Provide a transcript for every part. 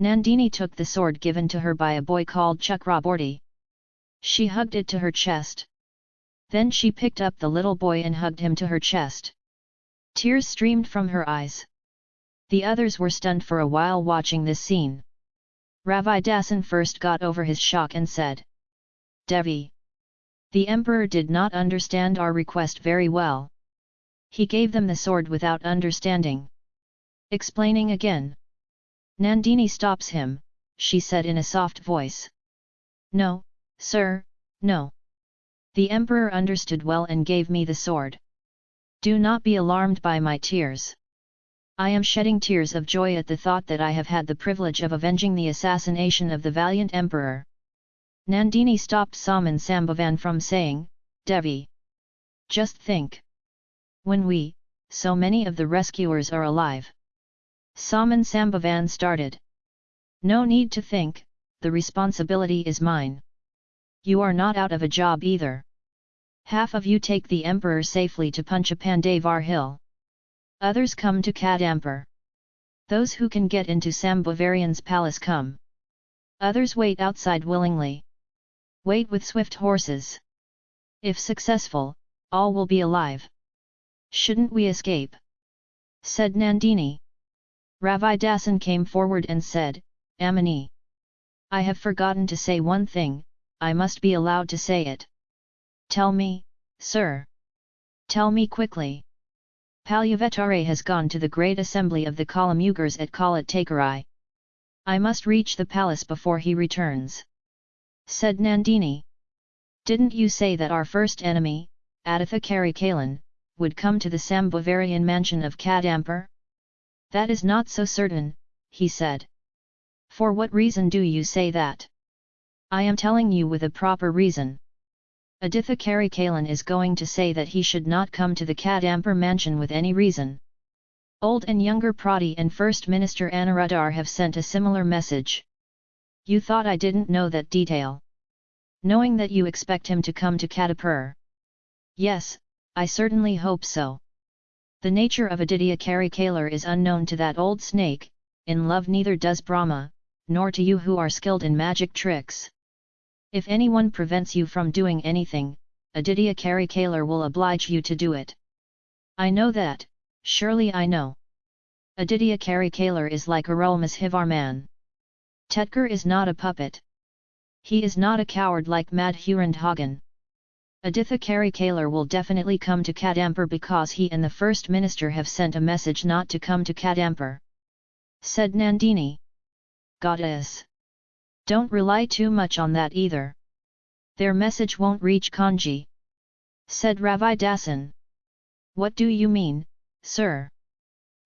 Nandini took the sword given to her by a boy called Chakraborty. She hugged it to her chest. Then she picked up the little boy and hugged him to her chest. Tears streamed from her eyes. The others were stunned for a while watching this scene. Ravi Dasan first got over his shock and said, Devi. The emperor did not understand our request very well. He gave them the sword without understanding. Explaining again. Nandini stops him, she said in a soft voice. No, sir, no. The emperor understood well and gave me the sword. Do not be alarmed by my tears. I am shedding tears of joy at the thought that I have had the privilege of avenging the assassination of the valiant emperor. Nandini stopped Saman Sambhavan from saying, Devi. Just think. When we, so many of the rescuers are alive. Saman Sambhavan started. No need to think, the responsibility is mine. You are not out of a job either. Half of you take the emperor safely to Panchapandavar hill. Others come to Kadampur. Those who can get into Sambhavarian's palace come. Others wait outside willingly. Wait with swift horses. If successful, all will be alive. Shouldn't we escape? Said Nandini. Ravi Dasan came forward and said, Amini. I have forgotten to say one thing, I must be allowed to say it. Tell me, sir. Tell me quickly. Palyavetare has gone to the great assembly of the Kalamugars at Kalat I must reach the palace before he returns. Said Nandini. Didn't you say that our first enemy, Aditha Karikalan, would come to the Sambhavarian mansion of Kadampur? That is not so certain, he said. For what reason do you say that? I am telling you with a proper reason. Aditha Karikalan is going to say that he should not come to the Kadampur mansion with any reason. Old and younger Prati and First Minister Anuradhar have sent a similar message. You thought I didn't know that detail. Knowing that you expect him to come to Kadampur. Yes, I certainly hope so. The nature of Aditya Karikalar is unknown to that old snake, in love neither does Brahma, nor to you who are skilled in magic tricks. If anyone prevents you from doing anything, Aditya Karikalar will oblige you to do it. I know that, surely I know. Aditya Karikalar is like Arulmozhivarman. Tetkar is not a puppet. He is not a coward like Madhurandhagan. Aditha Kari Karikalar will definitely come to Kadampur because he and the First Minister have sent a message not to come to Kadampur. Said Nandini. Goddess. Don't rely too much on that either. Their message won't reach Kanji. Said Ravi Dasan. What do you mean, sir?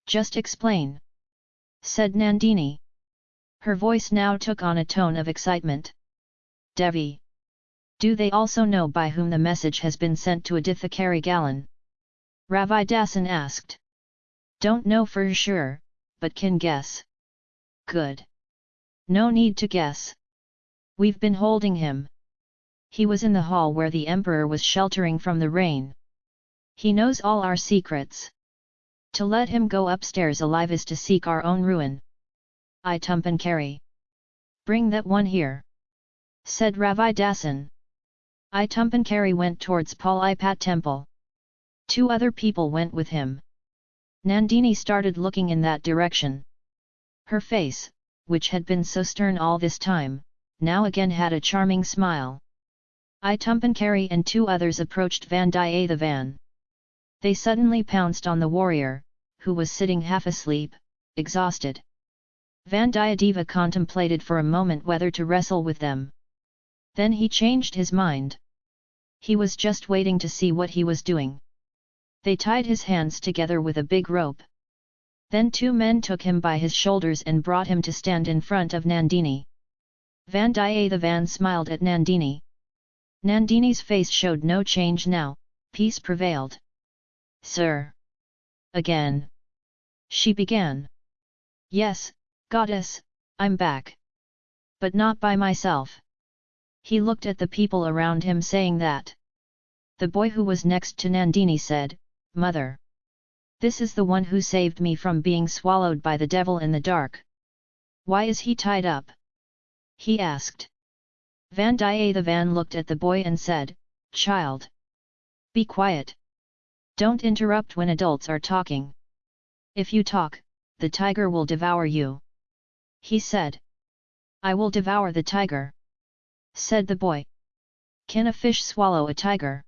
Just explain. Said Nandini. Her voice now took on a tone of excitement. Devi. Do they also know by whom the message has been sent to Aditha Karikalan? Ravi Dasan asked. Don't know for sure, but can guess. Good. No need to guess. We've been holding him. He was in the hall where the emperor was sheltering from the rain. He knows all our secrets. To let him go upstairs alive is to seek our own ruin. I Tumpankari. Bring that one here. Said Ravi Dasan. I went towards Palipat temple. Two other people went with him. Nandini started looking in that direction. Her face, which had been so stern all this time, now again had a charming smile. I and two others approached Vandiyathevan. They suddenly pounced on the warrior, who was sitting half asleep, exhausted. Vandiyadeva contemplated for a moment whether to wrestle with them. Then he changed his mind. He was just waiting to see what he was doing. They tied his hands together with a big rope. Then two men took him by his shoulders and brought him to stand in front of Nandini. Vandiyathevan smiled at Nandini. Nandini's face showed no change now, peace prevailed. Sir! Again! She began. Yes, goddess, I'm back. But not by myself. He looked at the people around him saying that. The boy who was next to Nandini said, Mother! This is the one who saved me from being swallowed by the devil in the dark. Why is he tied up? He asked. Vandiyathevan looked at the boy and said, Child! Be quiet! Don't interrupt when adults are talking. If you talk, the tiger will devour you. He said. I will devour the tiger. Said the boy. Can a fish swallow a tiger?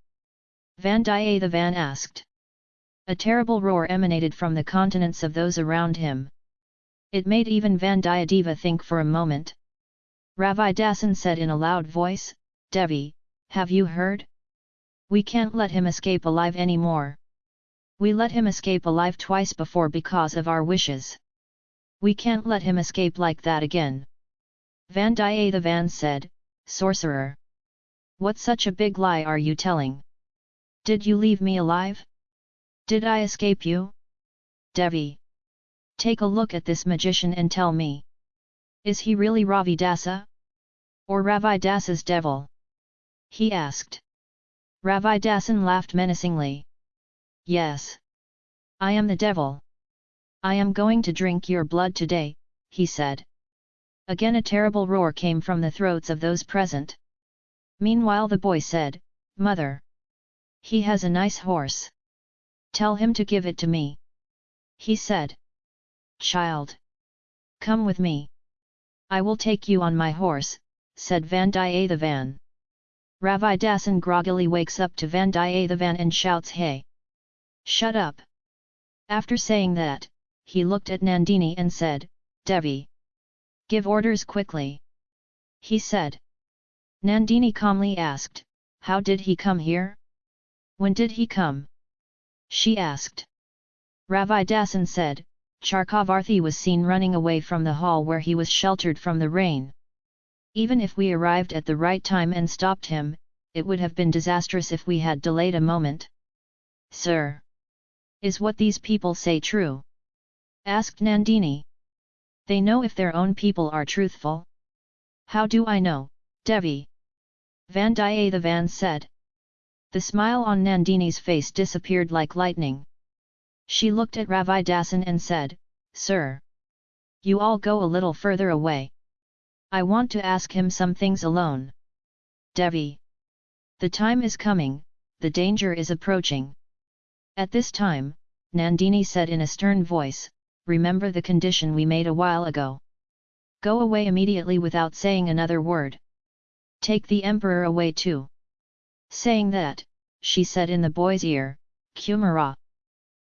Vandiyathevan asked. A terrible roar emanated from the continents of those around him. It made even Vandiyadeva think for a moment. Ravidasan said in a loud voice, Devi, have you heard? We can't let him escape alive anymore. We let him escape alive twice before because of our wishes. We can't let him escape like that again. Vandiyathevan said, Sorcerer! What such a big lie are you telling? Did you leave me alive? Did I escape you? Devi! Take a look at this magician and tell me. Is he really Ravi Ravidasa? Or Ravi Ravidasa's devil? He asked. Ravi Ravidasan laughed menacingly. Yes. I am the devil. I am going to drink your blood today, he said. Again a terrible roar came from the throats of those present. Meanwhile the boy said, Mother! He has a nice horse. Tell him to give it to me. He said. Child! Come with me! I will take you on my horse, said Vandiyathevan. Ravidasan groggily wakes up to Vandiyathevan and shouts Hey! Shut up! After saying that, he looked at Nandini and said, Devi! Give orders quickly! He said. Nandini calmly asked, How did he come here? When did he come? She asked. Ravidasan said, Chakravarthi was seen running away from the hall where he was sheltered from the rain. Even if we arrived at the right time and stopped him, it would have been disastrous if we had delayed a moment. Sir! Is what these people say true? asked Nandini. They know if their own people are truthful? How do I know, Devi? Vandiyathevan said. The smile on Nandini's face disappeared like lightning. She looked at Ravidasan and said, Sir! You all go a little further away. I want to ask him some things alone. Devi! The time is coming, the danger is approaching. At this time, Nandini said in a stern voice, remember the condition we made a while ago. Go away immediately without saying another word. Take the emperor away too. Saying that, she said in the boy's ear, Kumara.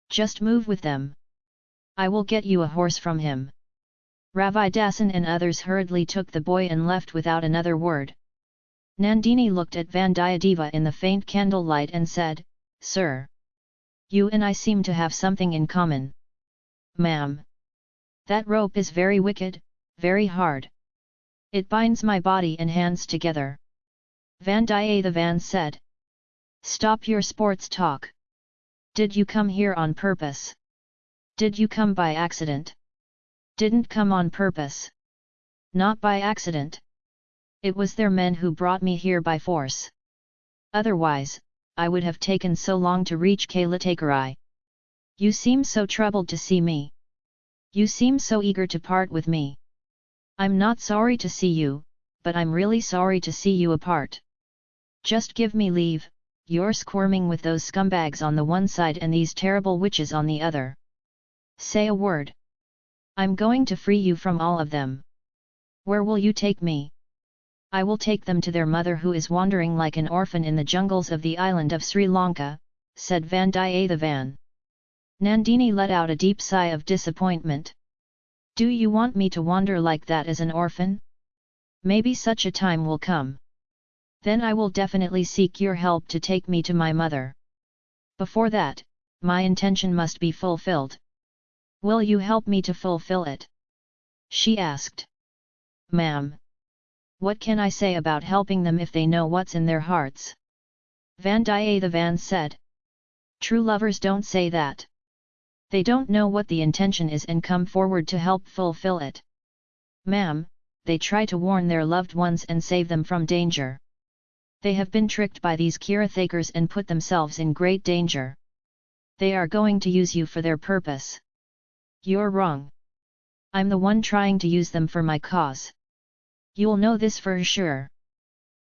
Just move with them. I will get you a horse from him. Ravidasan and others hurriedly took the boy and left without another word. Nandini looked at Vandiyadeva in the faint candlelight and said, Sir! You and I seem to have something in common. Ma'am! That rope is very wicked, very hard. It binds my body and hands together. Vandiyathevan said. Stop your sports talk. Did you come here on purpose? Did you come by accident? Didn't come on purpose. Not by accident. It was their men who brought me here by force. Otherwise, I would have taken so long to reach Kailatakarai. You seem so troubled to see me. You seem so eager to part with me. I'm not sorry to see you, but I'm really sorry to see you apart. Just give me leave, you're squirming with those scumbags on the one side and these terrible witches on the other. Say a word. I'm going to free you from all of them. Where will you take me? I will take them to their mother who is wandering like an orphan in the jungles of the island of Sri Lanka, said Vandiyathevan. Nandini let out a deep sigh of disappointment. Do you want me to wander like that as an orphan? Maybe such a time will come. Then I will definitely seek your help to take me to my mother. Before that, my intention must be fulfilled. Will you help me to fulfill it? She asked. Ma'am. What can I say about helping them if they know what's in their hearts? Vandiyathevan said. True lovers don't say that. They don't know what the intention is and come forward to help fulfill it. Ma'am, they try to warn their loved ones and save them from danger. They have been tricked by these Kirathakers and put themselves in great danger. They are going to use you for their purpose. You're wrong. I'm the one trying to use them for my cause. You'll know this for sure.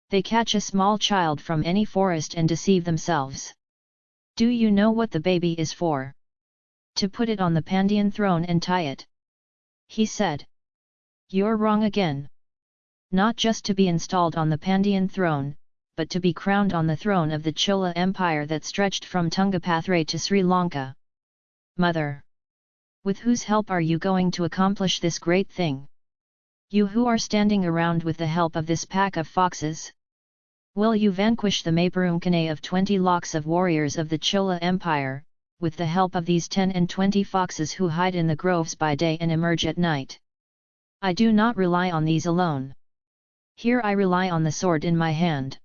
They catch a small child from any forest and deceive themselves. Do you know what the baby is for? To put it on the Pandian throne and tie it. He said. You're wrong again. Not just to be installed on the Pandian throne, but to be crowned on the throne of the Chola Empire that stretched from Tungabhadra to Sri Lanka. Mother! With whose help are you going to accomplish this great thing? You who are standing around with the help of this pack of foxes? Will you vanquish the Maparumkane of twenty lakhs of warriors of the Chola Empire, with the help of these ten and twenty foxes who hide in the groves by day and emerge at night? I do not rely on these alone. Here I rely on the sword in my hand.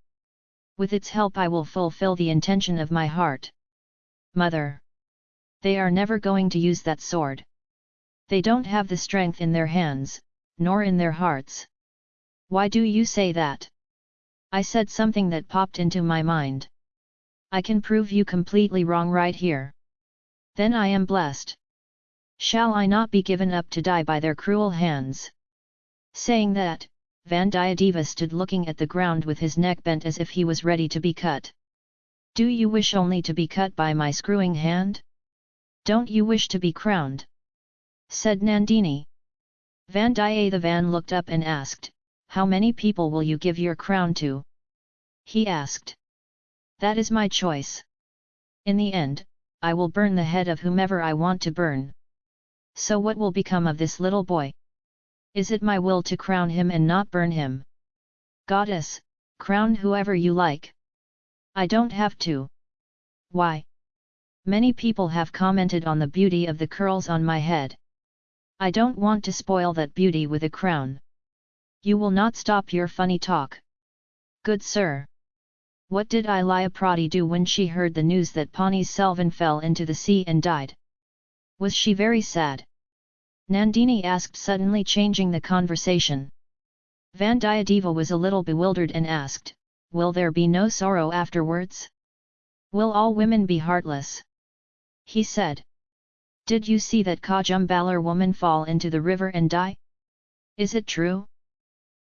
With its help I will fulfill the intention of my heart. Mother! They are never going to use that sword. They don't have the strength in their hands, nor in their hearts. Why do you say that? I said something that popped into my mind. I can prove you completely wrong right here. Then I am blessed. Shall I not be given up to die by their cruel hands? Saying that, Vandiyadeva stood looking at the ground with his neck bent as if he was ready to be cut. Do you wish only to be cut by my screwing hand? Don't you wish to be crowned? said Nandini. Vandiyathevan looked up and asked, how many people will you give your crown to? He asked. That is my choice. In the end, I will burn the head of whomever I want to burn. So what will become of this little boy? Is it my will to crown him and not burn him? Goddess, crown whoever you like. I don't have to. Why? Many people have commented on the beauty of the curls on my head. I don't want to spoil that beauty with a crown. You will not stop your funny talk. Good sir. What did Ilaya Prati do when she heard the news that Pani Selvan fell into the sea and died? Was she very sad? Nandini asked suddenly changing the conversation. Vandiyadeva was a little bewildered and asked, Will there be no sorrow afterwards? Will all women be heartless? He said. Did you see that Kajumbalar woman fall into the river and die? Is it true?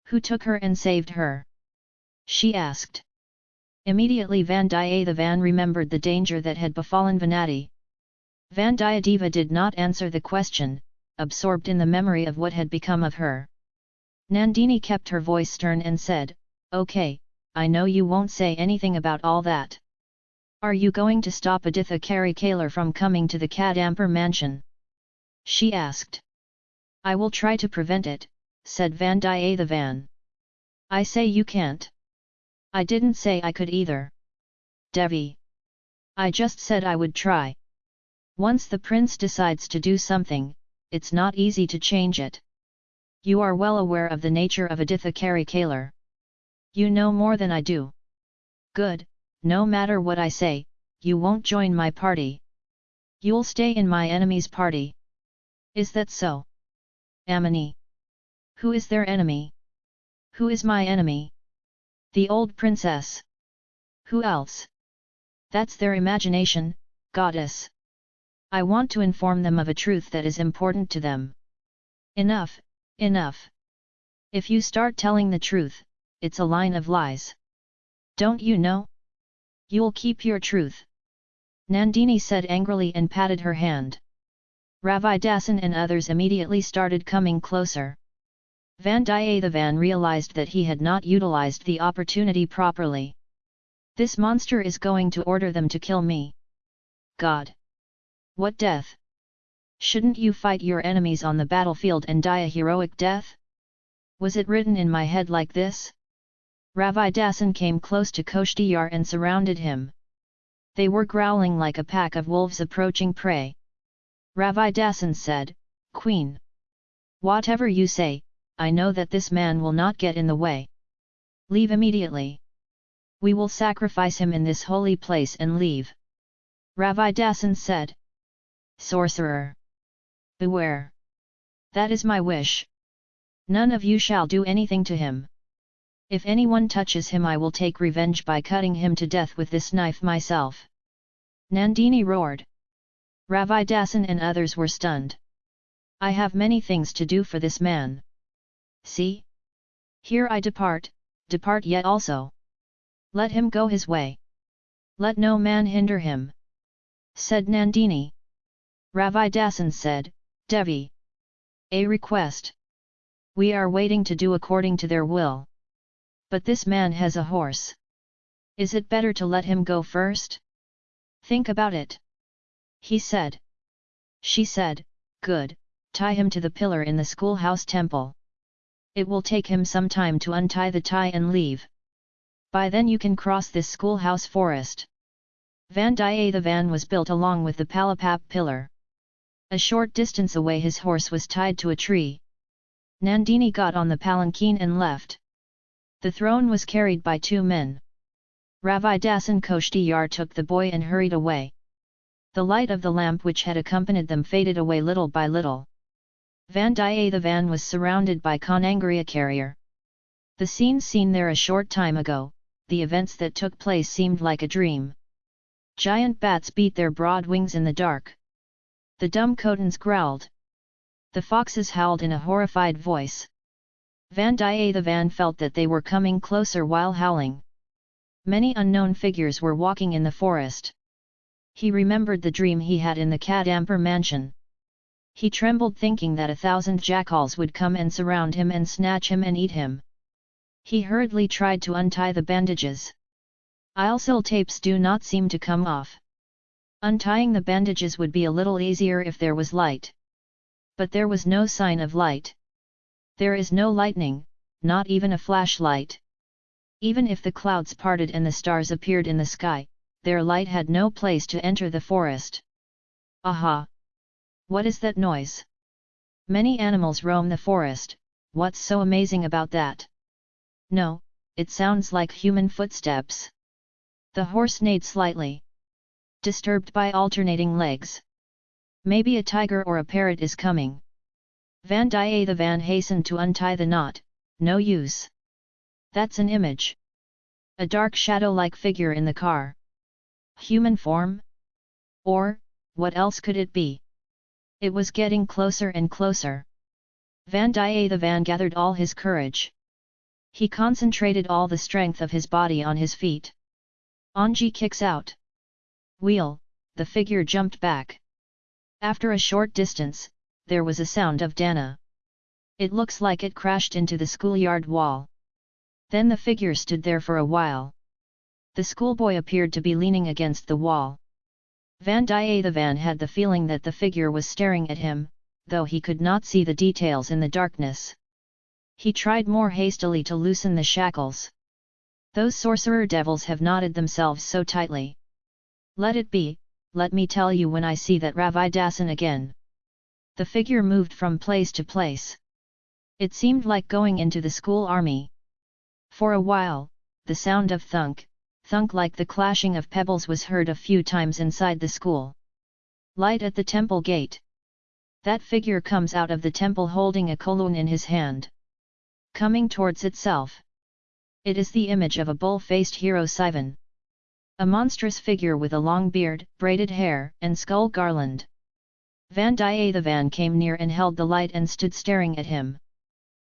Who took her and saved her? She asked. Immediately Vandiyathevan remembered the danger that had befallen Vanati. Vandiyadeva did not answer the question, absorbed in the memory of what had become of her. Nandini kept her voice stern and said, Okay, I know you won't say anything about all that. Are you going to stop Aditha Karikalar from coming to the Kadampur mansion? She asked. I will try to prevent it, said Vandiyathevan. I say you can't. I didn't say I could either. Devi. I just said I would try. Once the prince decides to do something, it's not easy to change it. You are well aware of the nature of Aditha Karikalar. You know more than I do. Good, no matter what I say, you won't join my party. You'll stay in my enemy's party. Is that so? Amini. Who is their enemy? Who is my enemy? The old princess. Who else? That's their imagination, goddess. I want to inform them of a truth that is important to them. Enough, enough. If you start telling the truth, it's a line of lies. Don't you know? You'll keep your truth. Nandini said angrily and patted her hand. Ravi Ravidasan and others immediately started coming closer. Vandiyathevan realized that he had not utilized the opportunity properly. This monster is going to order them to kill me. God! What death? Shouldn't you fight your enemies on the battlefield and die a heroic death? Was it written in my head like this? Ravidasan came close to Koshtiyar and surrounded him. They were growling like a pack of wolves approaching prey. Ravidasan said, Queen! Whatever you say, I know that this man will not get in the way. Leave immediately. We will sacrifice him in this holy place and leave. Ravidasan said. Sorcerer! Beware! That is my wish. None of you shall do anything to him. If anyone touches him I will take revenge by cutting him to death with this knife myself. Nandini roared. Ravidasan and others were stunned. I have many things to do for this man. See? Here I depart, depart yet also. Let him go his way. Let no man hinder him. Said Nandini. Ravidasan said, Devi. A request. We are waiting to do according to their will. But this man has a horse. Is it better to let him go first? Think about it. He said. She said, Good, tie him to the pillar in the schoolhouse temple. It will take him some time to untie the tie and leave. By then you can cross this schoolhouse forest. Vandiyathevan was built along with the Palapap pillar. A short distance away his horse was tied to a tree. Nandini got on the palanquin and left. The throne was carried by two men. Ravidasan Koshtiyar took the boy and hurried away. The light of the lamp which had accompanied them faded away little by little. Vandiyathevan was surrounded by Conangriacharya. The scene seen there a short time ago, the events that took place seemed like a dream. Giant bats beat their broad wings in the dark. The dumb Khotans growled. The foxes howled in a horrified voice. Vandiyathevan felt that they were coming closer while howling. Many unknown figures were walking in the forest. He remembered the dream he had in the Kadampur mansion. He trembled thinking that a thousand jackals would come and surround him and snatch him and eat him. He hurriedly tried to untie the bandages. Ilsil tapes do not seem to come off. Untying the bandages would be a little easier if there was light. But there was no sign of light. There is no lightning, not even a flashlight. Even if the clouds parted and the stars appeared in the sky, their light had no place to enter the forest. Aha! What is that noise? Many animals roam the forest, what's so amazing about that? No, it sounds like human footsteps. The horse neighed slightly. Disturbed by alternating legs. Maybe a tiger or a parrot is coming. Vandiyathevan hastened to untie the knot, no use. That's an image. A dark shadow-like figure in the car. Human form? Or, what else could it be? It was getting closer and closer. Vandiyathevan gathered all his courage. He concentrated all the strength of his body on his feet. Anji kicks out. Wheel, the figure jumped back. After a short distance, there was a sound of Dana. It looks like it crashed into the schoolyard wall. Then the figure stood there for a while. The schoolboy appeared to be leaning against the wall. Vandiyathevan had the feeling that the figure was staring at him, though he could not see the details in the darkness. He tried more hastily to loosen the shackles. Those sorcerer devils have knotted themselves so tightly. Let it be, let me tell you when I see that Ravidasan again. The figure moved from place to place. It seemed like going into the school army. For a while, the sound of thunk, thunk like the clashing of pebbles was heard a few times inside the school. Light at the temple gate. That figure comes out of the temple holding a kolun in his hand. Coming towards itself. It is the image of a bull-faced hero Sivan. A monstrous figure with a long beard, braided hair, and skull garland. Vandiyathevan came near and held the light and stood staring at him.